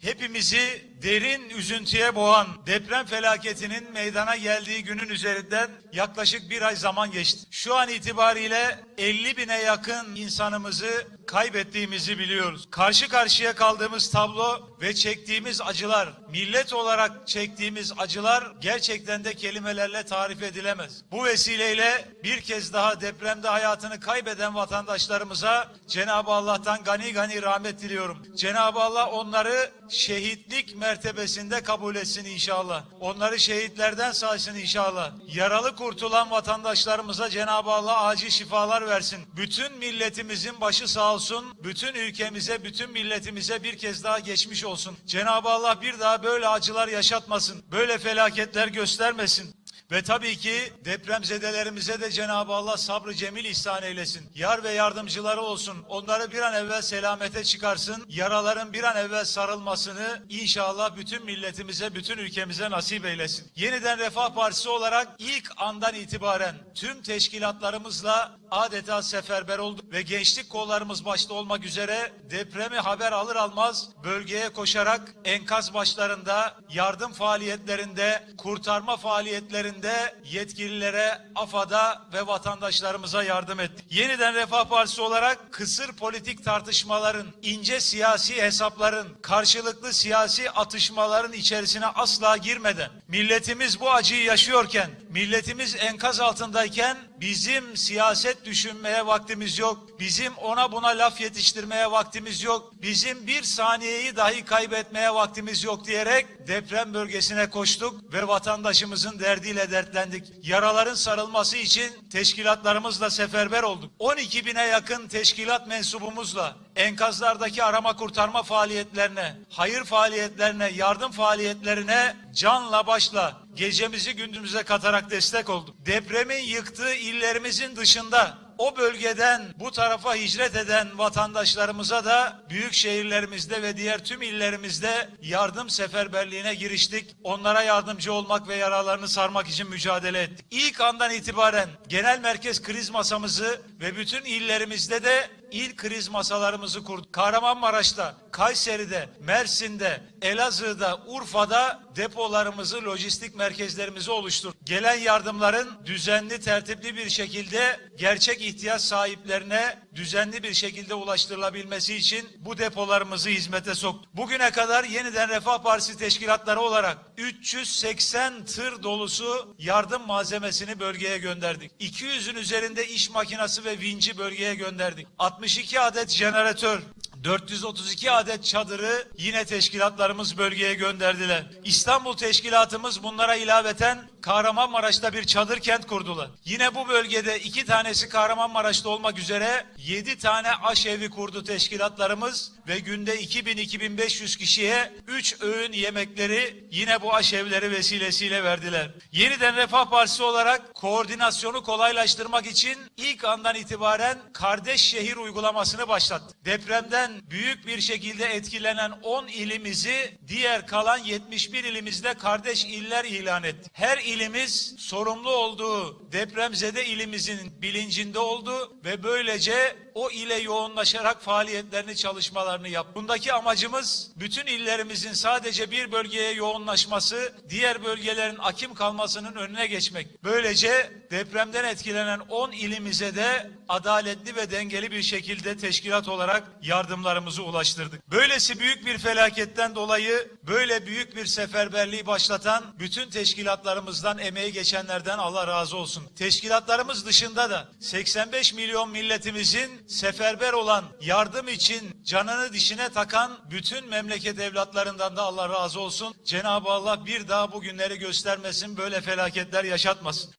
Hepimizi derin üzüntüye boğan deprem felaketinin meydana geldiği günün üzerinden yaklaşık bir ay zaman geçti. Şu an itibariyle 50 bine yakın insanımızı kaybettiğimizi biliyoruz. Karşı karşıya kaldığımız tablo ve çektiğimiz acılar, millet olarak çektiğimiz acılar gerçekten de kelimelerle tarif edilemez. Bu vesileyle bir kez daha depremde hayatını kaybeden vatandaşlarımıza Cenab-ı Allah'tan gani gani rahmet diliyorum. Cenab-ı Allah onları şehitlik mertebesinde kabul etsin inşallah. Onları şehitlerden saysın inşallah. Yaralı kurtulan vatandaşlarımıza Cenab-ı Allah acil şifalar versin. Bütün milletimizin başı sağ olsun. Bütün ülkemize, bütün milletimize bir kez daha geçmiş olsun. Cenab-ı Allah bir daha böyle acılar yaşatmasın. Böyle felaketler göstermesin. Ve tabii ki depremzedelerimize de Cenab-ı Allah sabrı cemil ihsan eylesin. Yar ve yardımcıları olsun. Onları bir an evvel selamete çıkarsın. Yaraların bir an evvel sarılmasını inşallah bütün milletimize, bütün ülkemize nasip eylesin. Yeniden Refah Partisi olarak ilk andan itibaren tüm teşkilatlarımızla adeta seferber olduk ve gençlik kollarımız başta olmak üzere depremi haber alır almaz bölgeye koşarak enkaz başlarında, yardım faaliyetlerinde, kurtarma faaliyetlerinde yetkililere, AFAD'a ve vatandaşlarımıza yardım ettik. Yeniden Refah Partisi olarak kısır politik tartışmaların, ince siyasi hesapların, karşılıklı siyasi atışmaların içerisine asla girmeden, milletimiz bu acıyı yaşıyorken, milletimiz enkaz altındayken bizim siyaset düşünmeye vaktimiz yok. Bizim ona buna laf yetiştirmeye vaktimiz yok. Bizim bir saniyeyi dahi kaybetmeye vaktimiz yok diyerek deprem bölgesine koştuk ve vatandaşımızın derdiyle dertlendik. Yaraların sarılması için teşkilatlarımızla seferber olduk. 12 bine yakın teşkilat mensubumuzla enkazlardaki arama kurtarma faaliyetlerine, hayır faaliyetlerine, yardım faaliyetlerine canla başla gecemizi gündüzümüze katarak destek olduk. Depremin yıktığı illerimizin dışında o bölgeden bu tarafa hicret eden vatandaşlarımıza da büyük şehirlerimizde ve diğer tüm illerimizde yardım seferberliğine giriştik. Onlara yardımcı olmak ve yaralarını sarmak için mücadele ettik. İlk andan itibaren genel merkez kriz masamızı ve bütün illerimizde de ilk kriz masalarımızı kurduk. Kahramanmaraş'ta, Kayseri'de, Mersin'de, Elazığ'da, Urfa'da depolarımızı, lojistik merkezlerimizi oluşturduk. Gelen yardımların düzenli, tertipli bir şekilde gerçek ihtiyaç sahiplerine düzenli bir şekilde ulaştırılabilmesi için bu depolarımızı hizmete soktuk. Bugüne kadar yeniden Refah Partisi teşkilatları olarak 380 tır dolusu yardım malzemesini bölgeye gönderdik. 200'ün üzerinde iş makinesi ve vinci bölgeye gönderdik. 62 adet jeneratör, 432 adet çadırı yine teşkilatlarımız bölgeye gönderdiler. İstanbul teşkilatımız bunlara ilaveten Kahramanmaraş'ta bir çadır kent kurdular. Yine bu bölgede iki tanesi Kahramanmaraş'ta olmak üzere 7 tane aşevi kurdu teşkilatlarımız ve günde 2000-2500 kişiye 3 öğün yemekleri yine bu aşevleri vesilesiyle verdiler. Yeniden Refah Partisi olarak koordinasyonu kolaylaştırmak için ilk andan itibaren kardeş şehir uygulamasını başlattı. Depremden büyük bir şekilde etkilenen 10 ilimizi diğer kalan 71 ilimizde kardeş iller ilan etti. Her ilimiz sorumlu olduğu depremzede ilimizin bilincinde oldu ve böylece o ile yoğunlaşarak faaliyetlerini çalışmalarını yaptı. Bundaki amacımız bütün illerimizin sadece bir bölgeye yoğunlaşması, diğer bölgelerin akim kalmasının önüne geçmek. Böylece depremden etkilenen 10 ilimize de adaletli ve dengeli bir şekilde teşkilat olarak yardımlarımızı ulaştırdık. Böylesi büyük bir felaketten dolayı böyle büyük bir seferberliği başlatan bütün teşkilatlarımızdan emeği geçenlerden Allah razı olsun. Teşkilatlarımız dışında da 85 milyon milletimizin seferber olan yardım için canını dişine takan bütün memleket evlatlarından da Allah razı olsun. Cenab-ı Allah bir daha bu günleri göstermesin, böyle felaketler yaşatmasın.